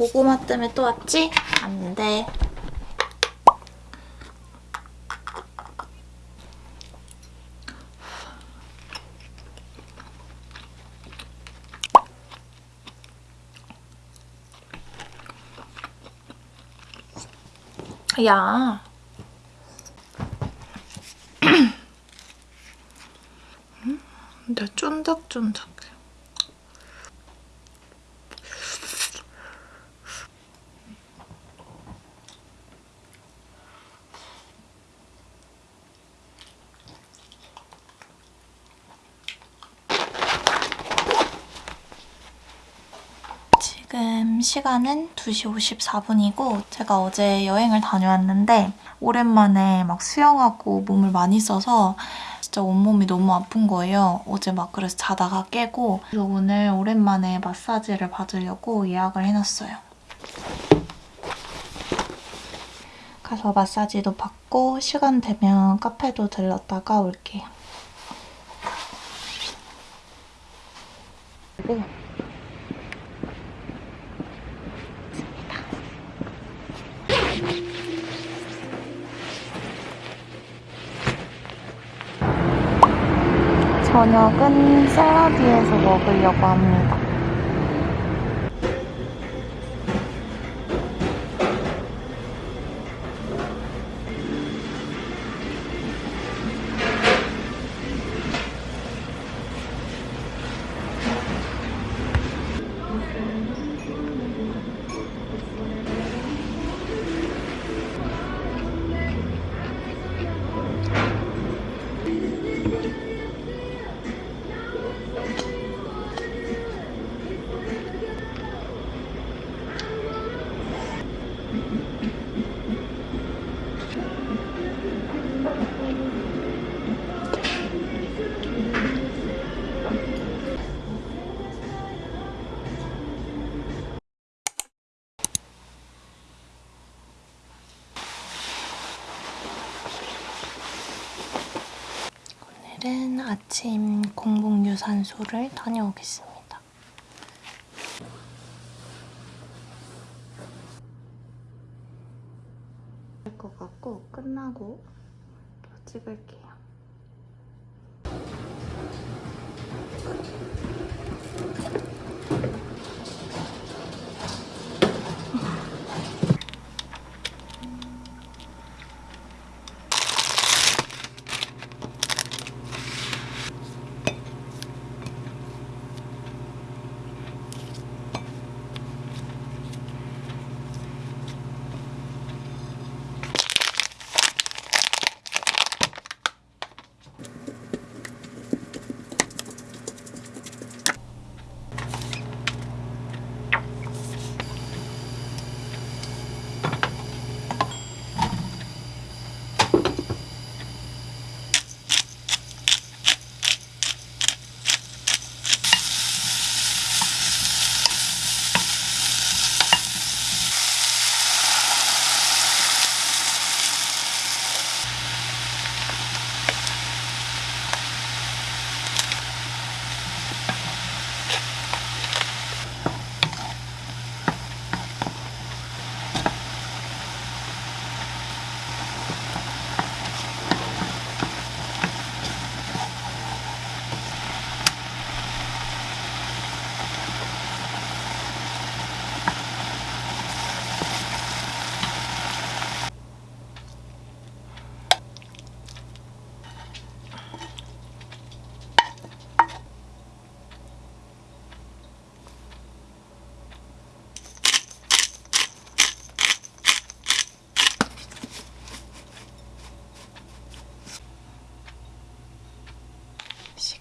너 고구마 때문에 또 왔지? 안 돼. 야. 음, 근데 쫀득쫀득해. 지금 시간은 2시 54분이고 제가 어제 여행을 다녀왔는데 오랜만에 막 수영하고 몸을 많이 써서 진짜 온몸이 너무 아픈 거예요. 어제 막 그래서 자다가 깨고 그래서 오늘 오랜만에 마사지를 받으려고 예약을 해놨어요. 가서 마사지도 받고 시간 되면 카페도 들렀다가 올게요. 그리고 저녁은 샐러디에서 먹으려고 합니다. 오늘은 아침 공복 유산소를 다녀오겠습니다. 할것 같고 끝나고 또 찍을게요.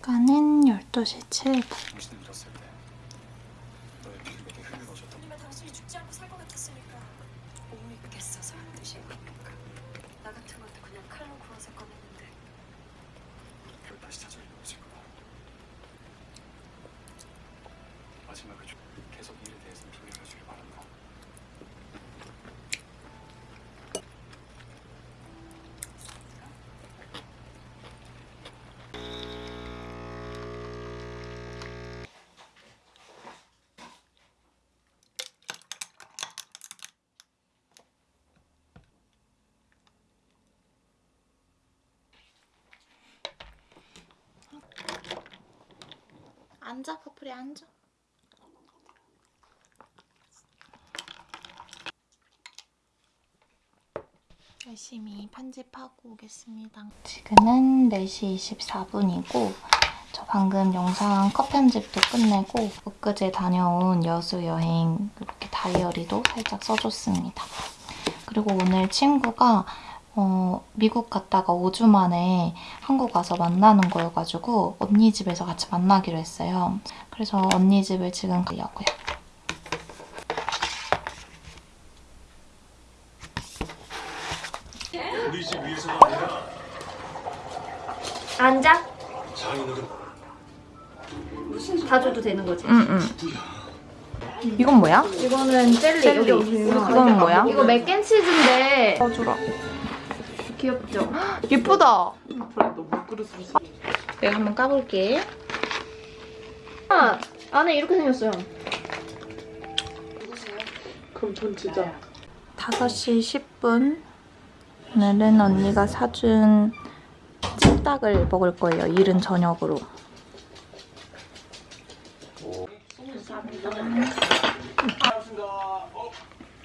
시간은 12시 7분. 앉아, 커플이 앉아. 열심히 편집하고 오겠습니다. 지금은 4시 24분이고 저 방금 영상 컷 편집도 끝내고 엊그제 다녀온 여수 여행 이렇게 다이어리도 살짝 써줬습니다. 그리고 오늘 친구가 어, 미국 갔다가 5주 만에 한국 와서 만나는 거여가지고 언니 집에서 같이 만나기로 했어요. 그래서 언니 집을 지금 가려고요. 우리 집 위에서가 아니라 앉아. 장인어른 봐줘도 되는 거지? 응 응. 이건 뭐야? 이거는 젤리. 젤리. 이건 뭐야? 이거 맥앤치즈인데 써주라. 귀엽죠? 예쁘다. 내가 한번 까볼게. 아, 안에 이렇게 생겼어요. 그럼 전 진짜 5시 10분. 오늘은 언니가 사준 찜닭을 먹을 거예요. 이른 저녁으로. 반갑습니다. 어?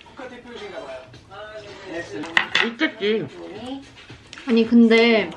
국가대표이신가 봐요. 있겠지. 아니 근데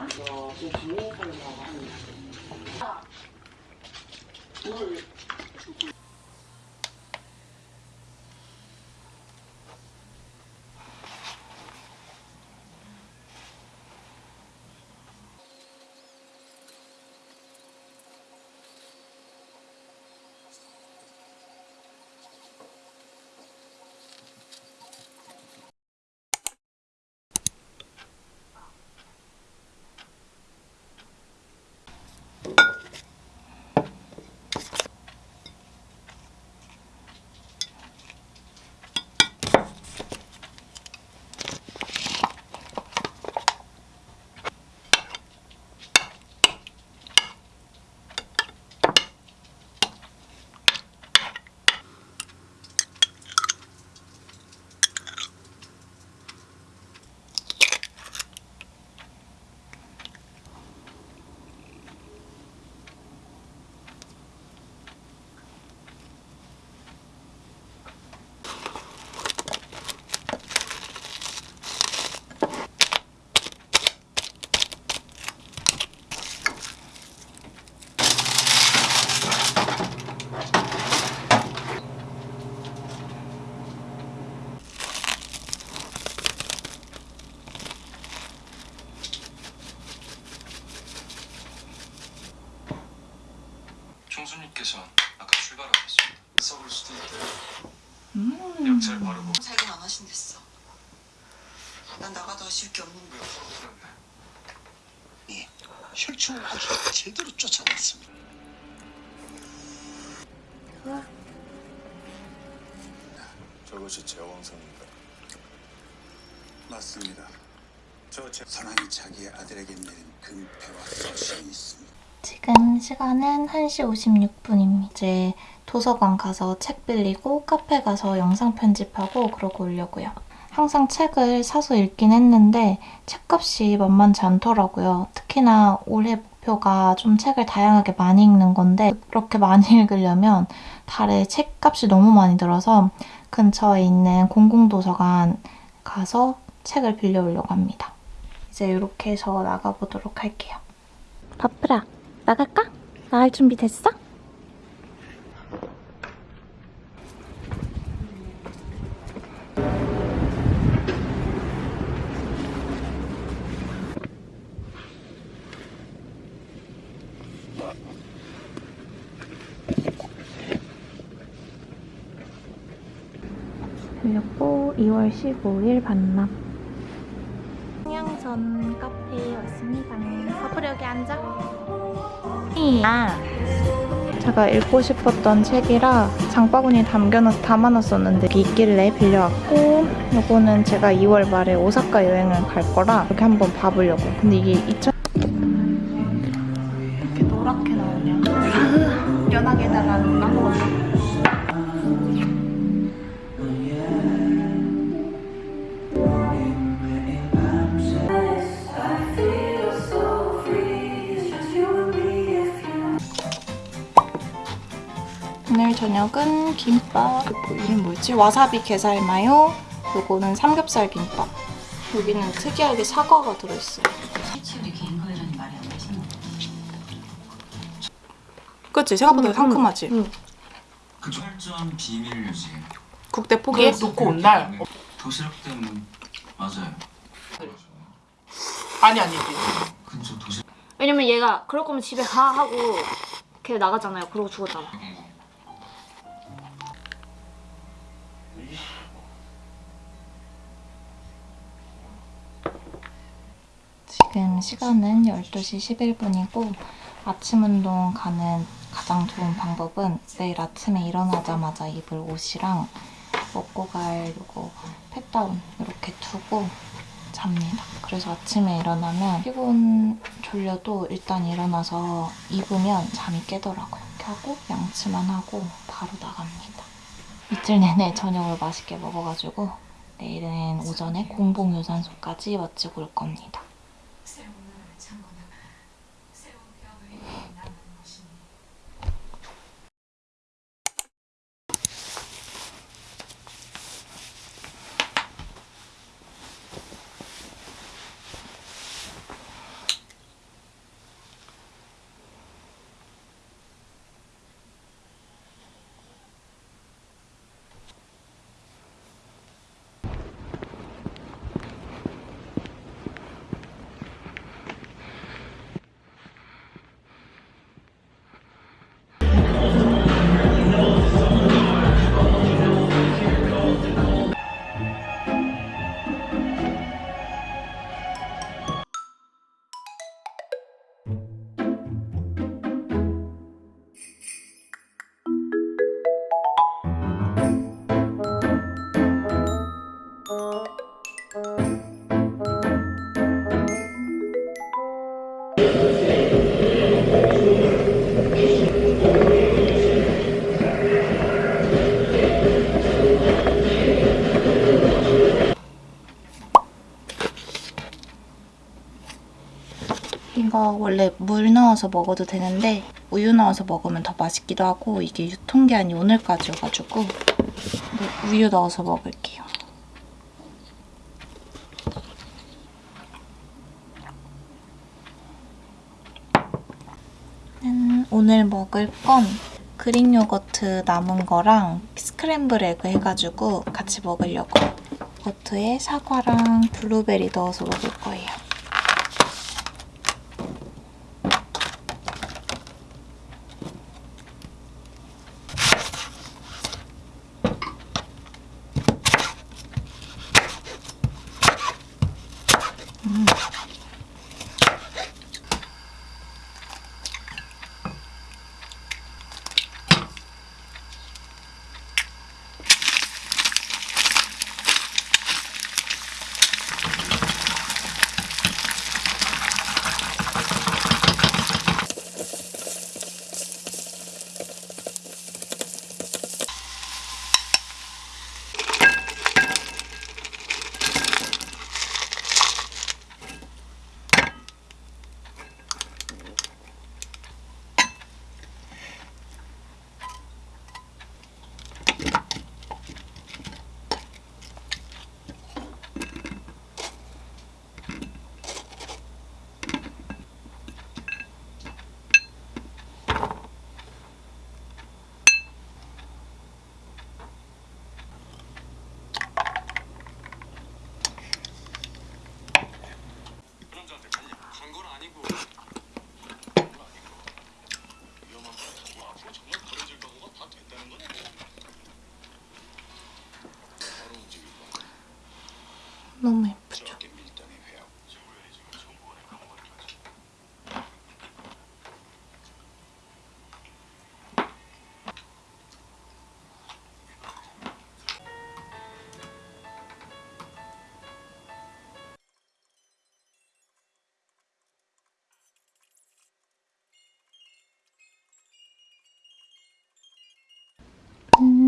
총수님께서 아까 출발하셨습니다. 썩을 수도 있대요. 약잘 바르고 살긴 안 하신댔어. 난 나가도 아쉬울 게 없는데. 왜 풀었네. 혈충을 아주 제대로 쫓아냈습니다. 저것이 제왕성입니다. 맞습니다. 저 제... 선왕이 자기의 아들에게 내린 금패와 서신이 있습니다. 지금 시간은 1시 56분입니다. 이제 도서관 가서 책 빌리고 카페 가서 영상 편집하고 그러고 오려고요. 항상 책을 사서 읽긴 했는데 책값이 만만치 않더라고요. 특히나 올해 목표가 좀 책을 다양하게 많이 읽는 건데 그렇게 많이 읽으려면 달에 책값이 너무 많이 들어서 근처에 있는 공공도서관 가서 책을 빌려오려고 합니다. 이제 이렇게 해서 나가보도록 할게요. 바쁘라. 나갈까? 나갈 준비 됐어? 그리고 2월 15일 반납. 평양전 카페에 왔습니다. 여기 앉아. 아, 제가 읽고 싶었던 책이라 장바구니에 담겨놨, 담아놨었는데 있길래 빌려왔고 요거는 제가 2월 말에 오사카 여행을 갈 거라 이렇게 한번 봐보려고 근데 이게 2 저녁은 김밥. 이름 뭐였지? 와사비 게살 마요. 요거는 삼겹살 김밥. 여기는 특이하게 사과가 들어있어요. 그치? 생각보다 상큼하지? 응. 그 철저한 비밀 유지. 국대 포기해? 놓고 온 날. 도시락 때문에 맞아요. 아니 아니지. 근처 도시락 왜냐면 얘가 그럴 거면 집에 가 하고 걔 나가잖아요. 그러고 죽었잖아. 지금 시간은 12시 11분이고 아침 운동 가는 가장 좋은 방법은 내일 아침에 일어나자마자 입을 옷이랑 먹고 갈 요거 펫다운 이렇게 두고 잡니다. 그래서 아침에 일어나면 피곤 졸려도 일단 일어나서 입으면 잠이 깨더라고요. 이렇게 하고 양치만 하고 바로 나갑니다. 이틀 내내 저녁을 맛있게 먹어가지고 내일은 오전에 공복 유산소까지 마치고 올 겁니다. 넣어서 먹어도 되는데 우유 넣어서 먹으면 더 맛있기도 하고 이게 유통기한이 오늘까지 여가지고 네, 우유 넣어서 먹을게요. 음, 오늘 먹을 건 Greek yogurt 남은 거랑 scramble egg 해가지고 같이 먹으려고 yogurt에 사과랑 블루베리 넣어서 먹을 거예요.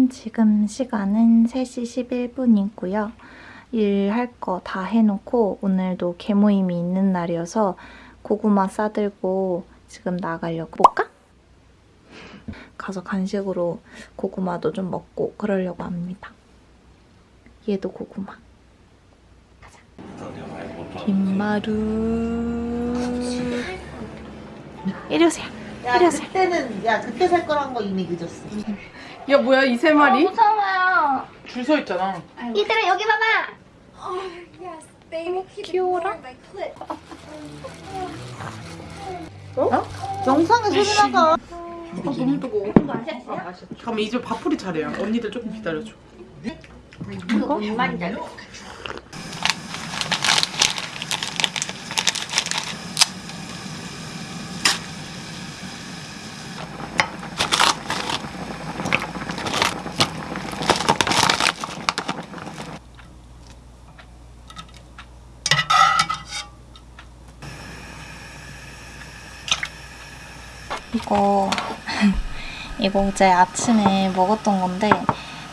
지금 시간은 3시 11분이고요. 일할 거 다 해놓고 오늘도 개모임이 있는 날이어서 고구마 싸들고 지금 나가려고 볼까? 가서 간식으로 고구마도 좀 먹고 그러려고 합니다. 얘도 고구마. 가자. 김마루. 이리 오세요. 야 그때는 야 그때 살 거란 거 이미 늦었어. 야 뭐야 이 세 마리? 무서워요. 줄 서 있잖아. 얘들아 여기 봐봐. 귀여워라. 영상에 소리 나가. 너무 뜨거워. 잠깐만 이제 밥풀이 차례야. 언니들 조금 기다려줘. 이거 이거 어제 아침에 먹었던 건데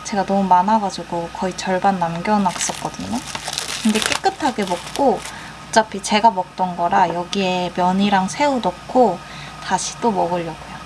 제가 너무 많아가지고 거의 절반 남겨놨었거든요. 근데 깨끗하게 먹고 어차피 제가 먹던 거라 여기에 면이랑 새우 넣고 다시 또 먹으려고요.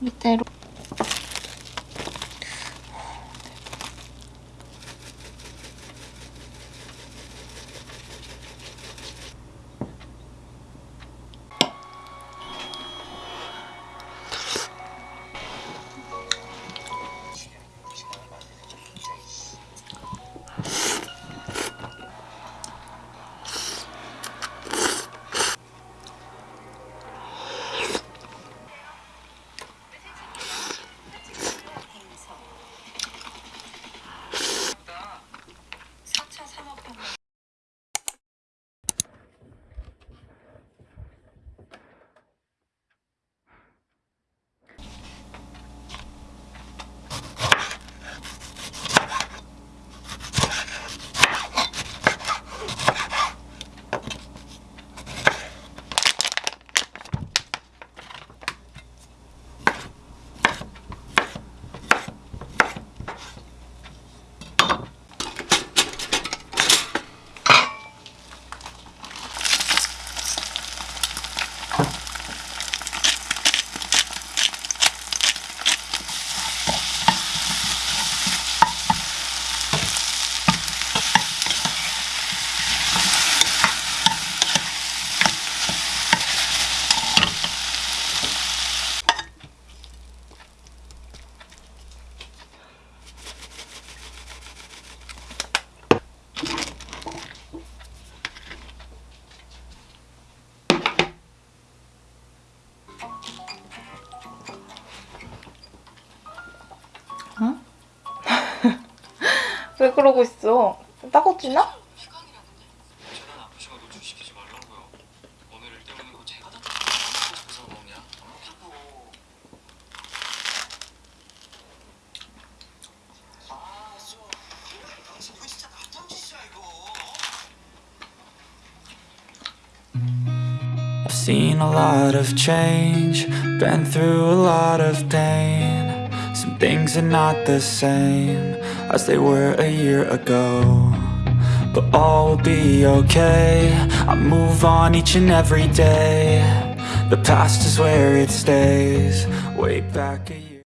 이대로 seen a lot of change, been through a lot of pain. Some things are not the same as they were a year ago. But all will be okay. I move on each and every day. The past is where it stays. Way back a year.